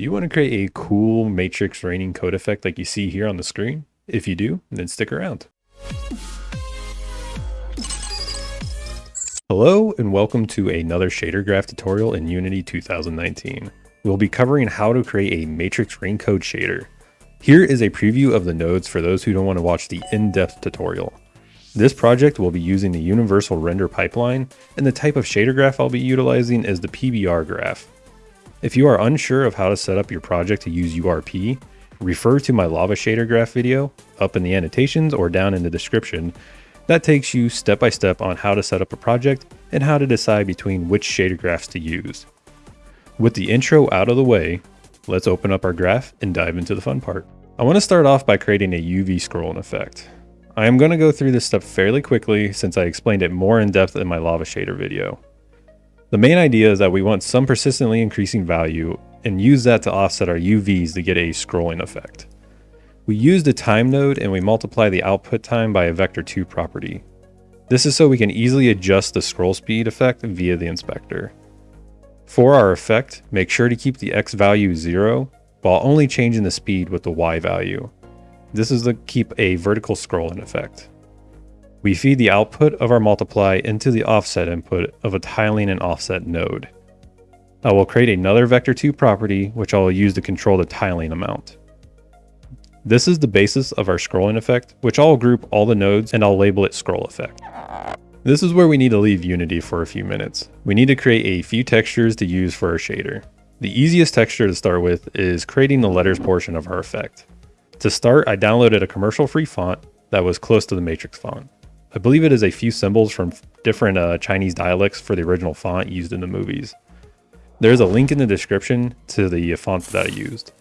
Do you want to create a cool matrix raining code effect like you see here on the screen? If you do, then stick around. Hello and welcome to another shader graph tutorial in Unity 2019. We'll be covering how to create a matrix rain code shader. Here is a preview of the nodes for those who don't want to watch the in-depth tutorial. This project will be using the universal render pipeline, and the type of shader graph I'll be utilizing is the PBR graph. If you are unsure of how to set up your project to use URP, refer to my lava shader graph video up in the annotations or down in the description. That takes you step by step on how to set up a project and how to decide between which shader graphs to use. With the intro out of the way, let's open up our graph and dive into the fun part. I want to start off by creating a UV scrolling effect. I am going to go through this step fairly quickly since I explained it more in depth in my lava shader video. The main idea is that we want some persistently increasing value and use that to offset our UVs to get a scrolling effect. We use the time node and we multiply the output time by a vector2 property. This is so we can easily adjust the scroll speed effect via the inspector. For our effect, make sure to keep the x value 0 while only changing the speed with the y value. This is to keep a vertical scrolling effect. We feed the output of our multiply into the offset input of a tiling and offset node. I will create another vector2 property which I will use to control the tiling amount. This is the basis of our scrolling effect, which I'll group all the nodes and I'll label it scroll effect. This is where we need to leave Unity for a few minutes. We need to create a few textures to use for our shader. The easiest texture to start with is creating the letters portion of our effect. To start, I downloaded a commercial free font that was close to the matrix font. I believe it is a few symbols from different uh, Chinese dialects for the original font used in the movies. There's a link in the description to the font that I used.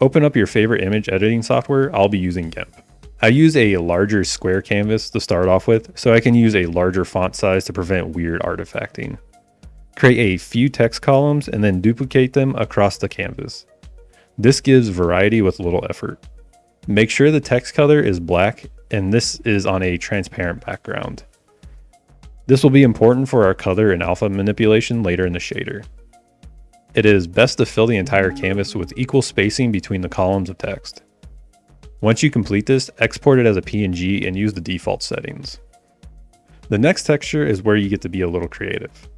Open up your favorite image editing software, I'll be using GIMP. I use a larger square canvas to start off with, so I can use a larger font size to prevent weird artifacting. Create a few text columns and then duplicate them across the canvas. This gives variety with little effort. Make sure the text color is black and this is on a transparent background. This will be important for our color and alpha manipulation later in the shader. It is best to fill the entire canvas with equal spacing between the columns of text. Once you complete this, export it as a PNG and use the default settings. The next texture is where you get to be a little creative.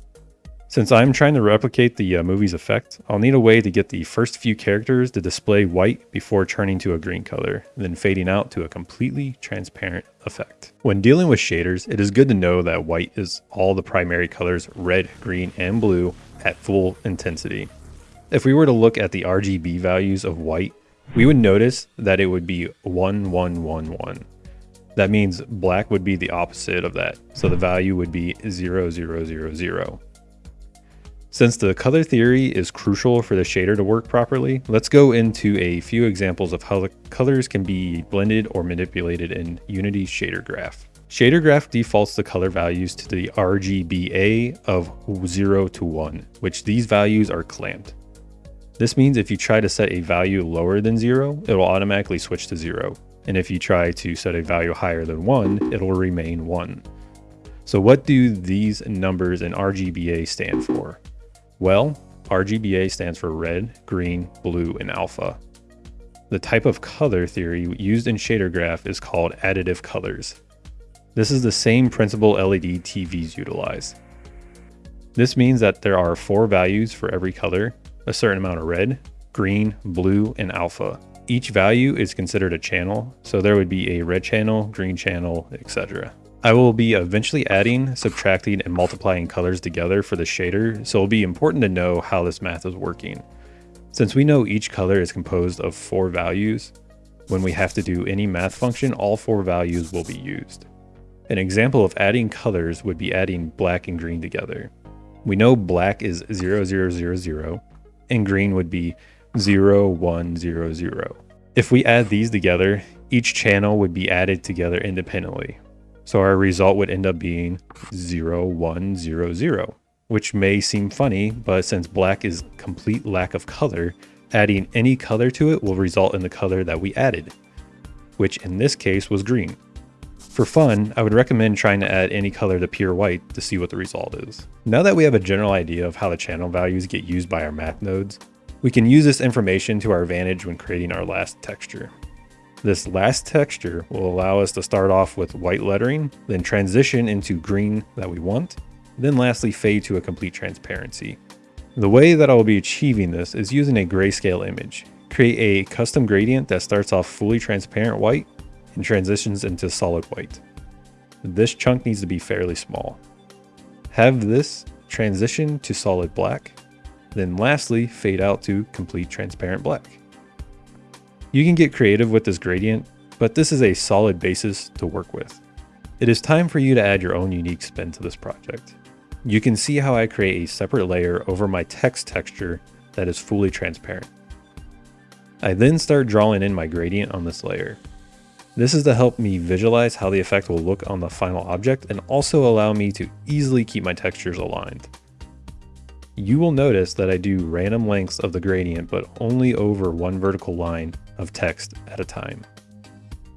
Since I'm trying to replicate the uh, movie's effect, I'll need a way to get the first few characters to display white before turning to a green color, then fading out to a completely transparent effect. When dealing with shaders, it is good to know that white is all the primary colors red, green, and blue at full intensity. If we were to look at the RGB values of white, we would notice that it would be 1111. That means black would be the opposite of that, so the value would be 0000. Since the color theory is crucial for the shader to work properly, let's go into a few examples of how the colors can be blended or manipulated in Unity's shader graph. Shader graph defaults the color values to the RGBA of 0 to 1, which these values are clamped. This means if you try to set a value lower than 0, it will automatically switch to 0. And if you try to set a value higher than 1, it will remain 1. So what do these numbers in RGBA stand for? Well, RGBA stands for red, green, blue, and alpha. The type of color theory used in shader graph is called additive colors. This is the same principle LED TVs utilize. This means that there are four values for every color, a certain amount of red, green, blue, and alpha. Each value is considered a channel, so there would be a red channel, green channel, etc. I will be eventually adding, subtracting, and multiplying colors together for the shader, so it'll be important to know how this math is working. Since we know each color is composed of four values, when we have to do any math function, all four values will be used. An example of adding colors would be adding black and green together. We know black is 0000 and green would be 0100. If we add these together, each channel would be added together independently, so our result would end up being 0100, which may seem funny, but since black is complete lack of color, adding any color to it will result in the color that we added, which in this case was green. For fun, I would recommend trying to add any color to pure white to see what the result is. Now that we have a general idea of how the channel values get used by our math nodes, We can use this information to our advantage when creating our last texture. This last texture will allow us to start off with white lettering, then transition into green that we want, then lastly fade to a complete transparency. The way that I will be achieving this is using a grayscale image. Create a custom gradient that starts off fully transparent white and transitions into solid white. This chunk needs to be fairly small. Have this transition to solid black, then lastly fade out to complete transparent black. You can get creative with this gradient, but this is a solid basis to work with. It is time for you to add your own unique spin to this project. You can see how I create a separate layer over my text texture that is fully transparent. I then start drawing in my gradient on this layer. This is to help me visualize how the effect will look on the final object and also allow me to easily keep my textures aligned. You will notice that I do random lengths of the gradient but only over one vertical line of text at a time.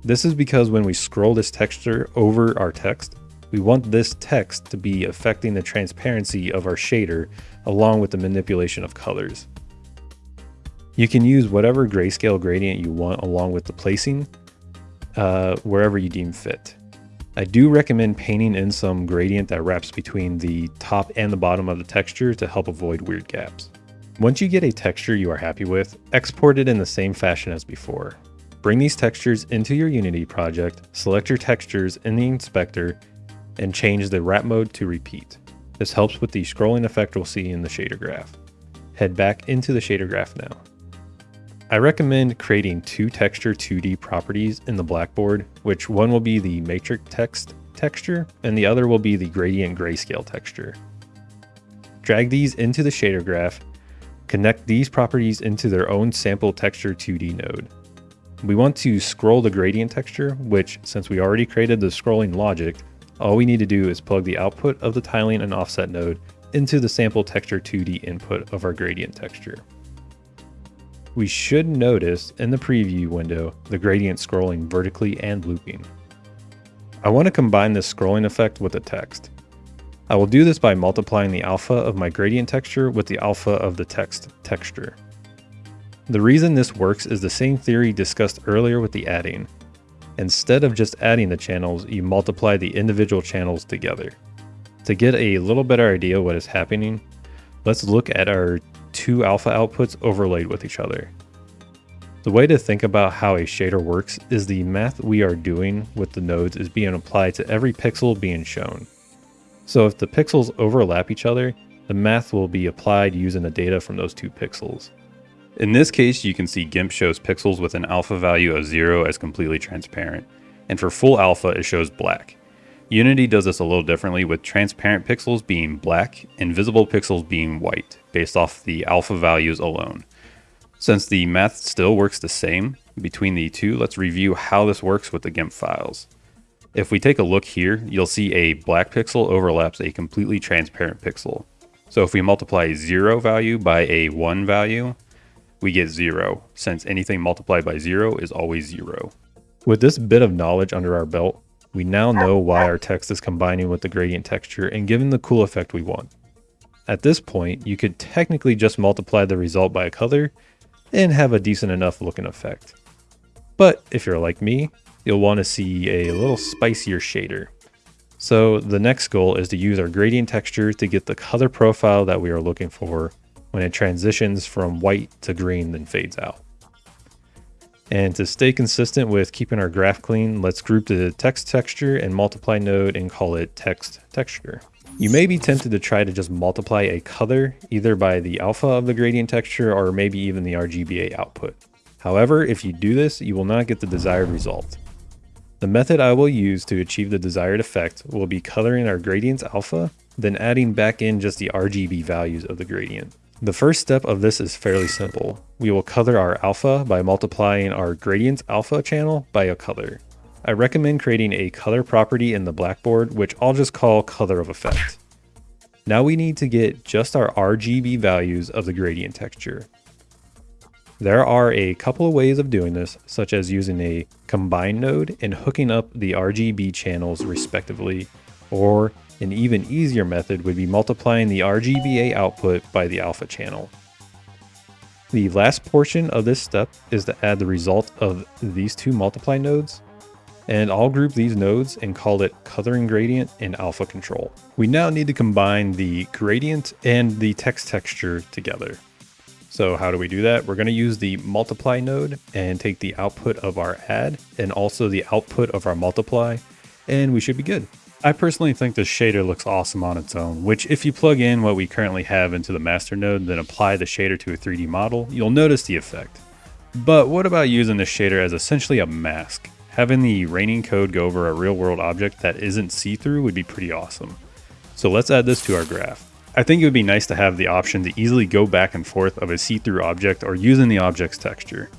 This is because when we scroll this texture over our text, we want this text to be affecting the transparency of our shader along with the manipulation of colors. You can use whatever grayscale gradient you want along with the placing uh, wherever you deem fit. I do recommend painting in some gradient that wraps between the top and the bottom of the texture to help avoid weird gaps. Once you get a texture you are happy with, export it in the same fashion as before. Bring these textures into your Unity project, select your textures in the inspector, and change the wrap mode to repeat. This helps with the scrolling effect we'll see in the shader graph. Head back into the shader graph now. I recommend creating two texture 2D properties in the blackboard, which one will be the matrix text texture and the other will be the gradient grayscale texture. Drag these into the shader graph, connect these properties into their own sample texture 2D node. We want to scroll the gradient texture, which since we already created the scrolling logic, all we need to do is plug the output of the tiling and offset node into the sample texture 2D input of our gradient texture we should notice in the preview window the gradient scrolling vertically and looping. I want to combine this scrolling effect with the text. I will do this by multiplying the alpha of my gradient texture with the alpha of the text texture. The reason this works is the same theory discussed earlier with the adding. Instead of just adding the channels, you multiply the individual channels together. To get a little better idea what is happening, let's look at our two alpha outputs overlaid with each other. The way to think about how a shader works is the math we are doing with the nodes is being applied to every pixel being shown. So if the pixels overlap each other, the math will be applied using the data from those two pixels. In this case, you can see GIMP shows pixels with an alpha value of 0 as completely transparent, and for full alpha it shows black. Unity does this a little differently with transparent pixels being black and visible pixels being white based off the alpha values alone. Since the math still works the same between the two, let's review how this works with the GIMP files. If we take a look here, you'll see a black pixel overlaps a completely transparent pixel. So if we multiply 0 value by a 1 value, we get 0, since anything multiplied by 0 is always 0. With this bit of knowledge under our belt, we now know why our text is combining with the gradient texture and giving the cool effect we want. At this point, you could technically just multiply the result by a color and have a decent enough looking effect. But if you're like me, you'll want to see a little spicier shader. So the next goal is to use our gradient texture to get the color profile that we are looking for when it transitions from white to green then fades out. And to stay consistent with keeping our graph clean, let's group the text texture and multiply node and call it text texture. You may be tempted to try to just multiply a color either by the alpha of the gradient texture or maybe even the RGBA output. However, if you do this, you will not get the desired result. The method I will use to achieve the desired effect will be coloring our gradients alpha, then adding back in just the RGB values of the gradient. The first step of this is fairly simple. We will color our alpha by multiplying our gradient alpha channel by a color. I recommend creating a color property in the blackboard, which I'll just call color of effect. Now we need to get just our RGB values of the gradient texture. There are a couple of ways of doing this, such as using a combine node and hooking up the RGB channels respectively, or an even easier method would be multiplying the RGBA output by the alpha channel. The last portion of this step is to add the result of these two multiply nodes and I'll group these nodes and call it coloring gradient and alpha control. We now need to combine the gradient and the text texture together. So how do we do that? We're going to use the multiply node and take the output of our add and also the output of our multiply, and we should be good. I personally think this shader looks awesome on its own, which if you plug in what we currently have into the master node, and then apply the shader to a 3D model, you'll notice the effect. But what about using the shader as essentially a mask? Having the raining code go over a real world object that isn't see-through would be pretty awesome. So let's add this to our graph. I think it would be nice to have the option to easily go back and forth of a see-through object or using the object's texture.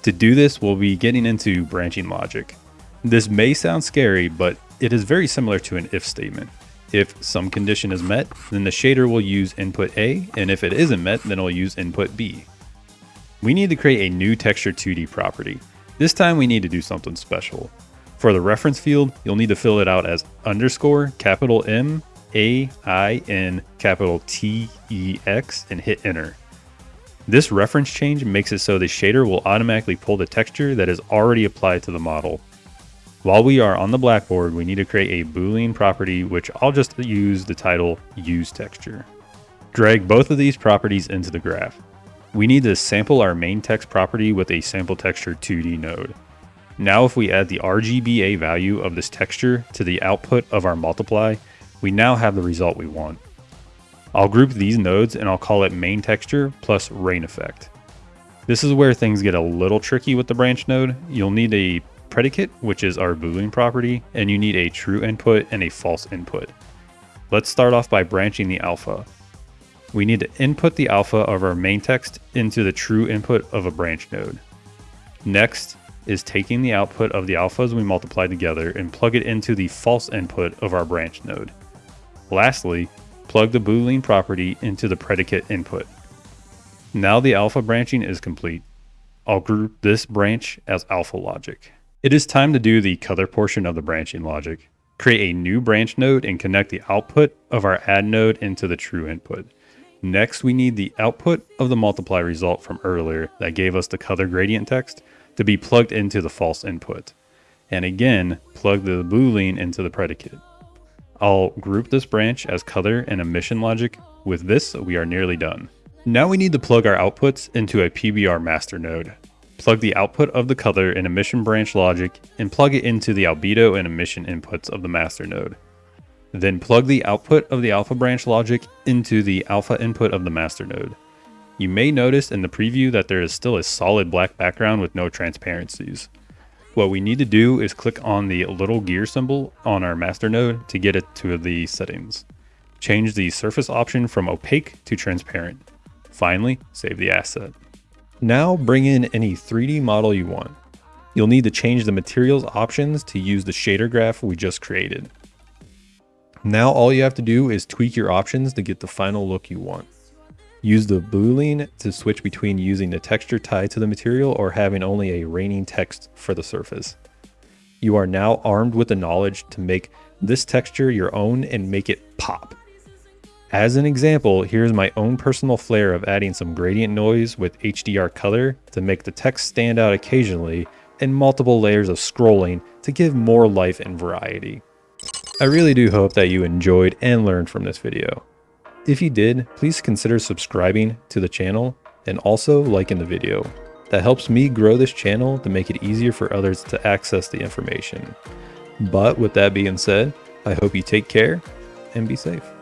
To do this, we'll be getting into branching logic. This may sound scary, but it is very similar to an if statement. If some condition is met, then the shader will use input A, and if it isn't met, then it'll use input B. We need to create a new texture 2D property. This time we need to do something special. For the reference field, you'll need to fill it out as underscore capital M A I N capital T E X and hit enter. This reference change makes it so the shader will automatically pull the texture that is already applied to the model. While we are on the blackboard, we need to create a boolean property which I'll just use the title use texture. Drag both of these properties into the graph. We need to sample our main text property with a sample texture 2D node. Now if we add the RGBA value of this texture to the output of our multiply, we now have the result we want. I'll group these nodes and I'll call it main texture plus rain effect. This is where things get a little tricky with the branch node. You'll need a predicate, which is our boolean property, and you need a true input and a false input. Let's start off by branching the alpha we need to input the alpha of our main text into the true input of a branch node. Next is taking the output of the alphas we multiply together and plug it into the false input of our branch node. Lastly, plug the boolean property into the predicate input. Now the alpha branching is complete. I'll group this branch as alpha logic. It is time to do the color portion of the branching logic. Create a new branch node and connect the output of our add node into the true input. Next, we need the output of the multiply result from earlier that gave us the color gradient text to be plugged into the false input. And again, plug the boolean into the predicate. I'll group this branch as color and emission logic. With this, we are nearly done. Now we need to plug our outputs into a PBR master node. Plug the output of the color and emission branch logic and plug it into the albedo and emission inputs of the master node. Then plug the output of the alpha branch logic into the alpha input of the master node. You may notice in the preview that there is still a solid black background with no transparencies. What we need to do is click on the little gear symbol on our master node to get it to the settings. Change the surface option from opaque to transparent. Finally, save the asset. Now bring in any 3D model you want. You'll need to change the materials options to use the shader graph we just created. Now all you have to do is tweak your options to get the final look you want. Use the boolean to switch between using the texture tied to the material or having only a raining text for the surface. You are now armed with the knowledge to make this texture your own and make it pop. As an example, here's my own personal flair of adding some gradient noise with HDR color to make the text stand out occasionally and multiple layers of scrolling to give more life and variety. I really do hope that you enjoyed and learned from this video. If you did, please consider subscribing to the channel and also liking the video. That helps me grow this channel to make it easier for others to access the information. But with that being said, I hope you take care and be safe.